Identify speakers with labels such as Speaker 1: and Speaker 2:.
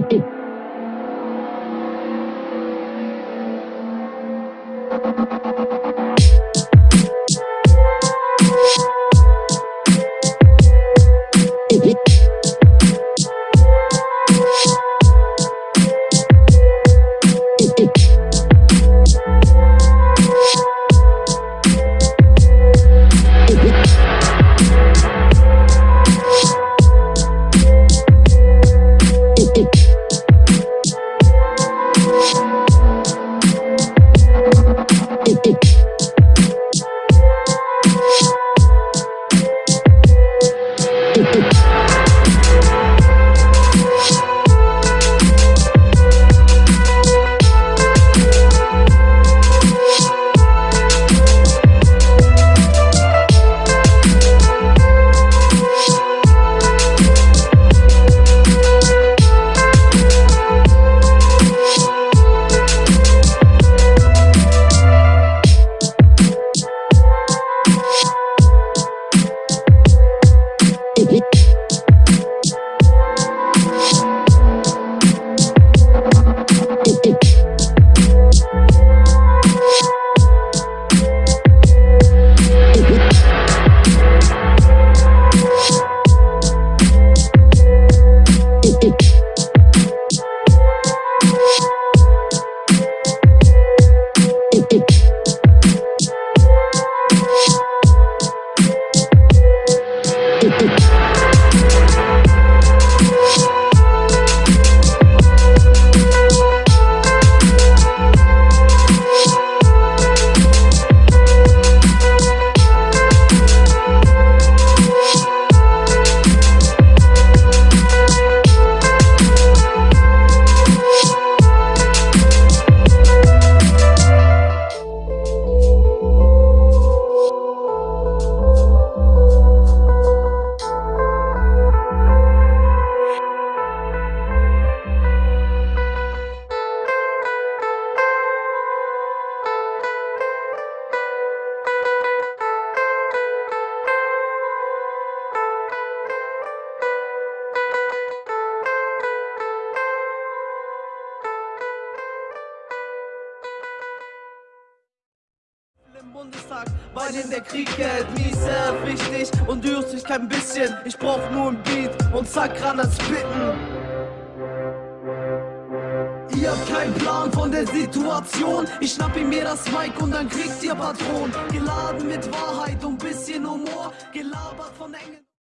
Speaker 1: Take it. Bundestag, weil in der Krieg geht mir sehr wichtig und du dich kein bisschen. Ich brauch nur ein Beat und zack, ran spitten. Ihr habt keinen Plan von der Situation. Ich schnapp ihm mir das Mic und dann kriegt ihr Patron. Geladen mit Wahrheit und bisschen Humor, gelabert von engen.